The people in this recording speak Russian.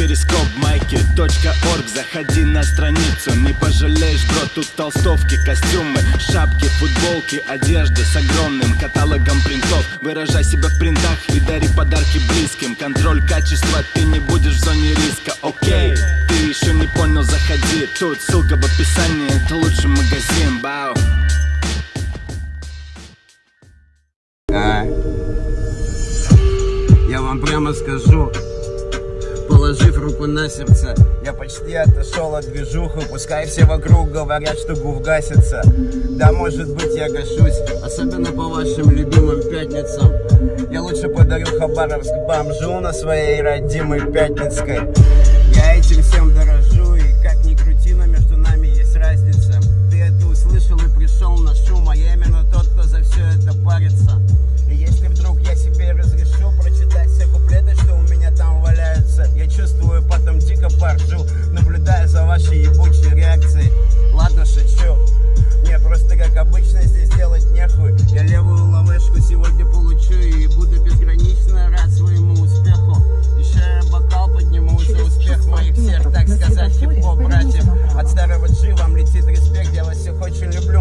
перископ майки .орг. Заходи на страницу, не пожалеешь, бро Тут толстовки, костюмы, шапки, футболки Одежда с огромным каталогом принтов. Выражай себя в принтах и дари подарки близким. Контроль качества, ты не будешь в зоне риска, окей Ты еще не понял, заходи. Тут ссылка в описании, это лучший магазин, бау. А? Я вам прямо скажу, положив руку на сердце, я почти отошел от движуху, пускай все вокруг говорят, что гуф гасится. Да, может быть, я гашусь, особенно по вашим любимым пятницам. Я лучше подарю Хабаровск бомжу на своей родимой Пятницкой. Я этим поржу, наблюдая за вашей ебучей реакцией. Ладно, шучу. Мне просто как обычно здесь делать нехуй. Я левую ловешку сегодня получу и буду безгранично рад своему успеху. Еще я бокал подниму за успех моих всех, так сказать, хип-хоп братьев. От старого G вам летит респект, я вас всех очень люблю,